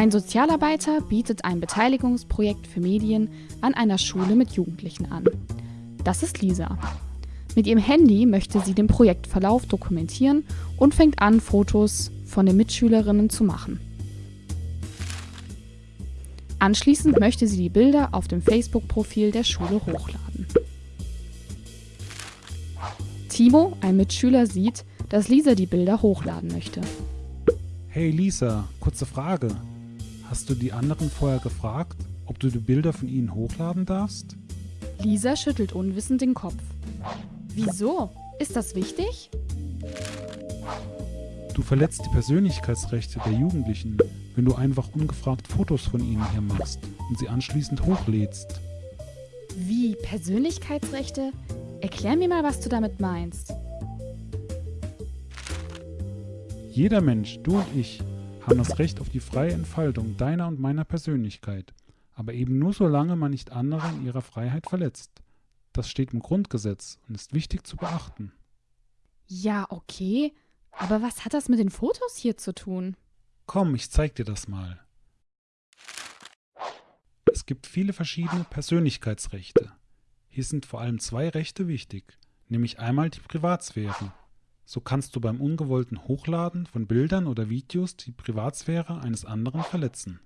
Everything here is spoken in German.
Ein Sozialarbeiter bietet ein Beteiligungsprojekt für Medien an einer Schule mit Jugendlichen an. Das ist Lisa. Mit ihrem Handy möchte sie den Projektverlauf dokumentieren und fängt an, Fotos von den Mitschülerinnen zu machen. Anschließend möchte sie die Bilder auf dem Facebook-Profil der Schule hochladen. Timo, ein Mitschüler, sieht, dass Lisa die Bilder hochladen möchte. Hey Lisa, kurze Frage. Hast du die anderen vorher gefragt, ob du die Bilder von ihnen hochladen darfst? Lisa schüttelt unwissend den Kopf. Wieso? Ist das wichtig? Du verletzt die Persönlichkeitsrechte der Jugendlichen, wenn du einfach ungefragt Fotos von ihnen hier machst und sie anschließend hochlädst. Wie Persönlichkeitsrechte? Erklär mir mal, was du damit meinst. Jeder Mensch, du und ich, haben das Recht auf die freie Entfaltung deiner und meiner Persönlichkeit, aber eben nur solange man nicht andere in ihrer Freiheit verletzt. Das steht im Grundgesetz und ist wichtig zu beachten. Ja, okay. Aber was hat das mit den Fotos hier zu tun? Komm, ich zeig dir das mal. Es gibt viele verschiedene Persönlichkeitsrechte. Hier sind vor allem zwei Rechte wichtig, nämlich einmal die Privatsphäre. So kannst du beim ungewollten Hochladen von Bildern oder Videos die Privatsphäre eines anderen verletzen.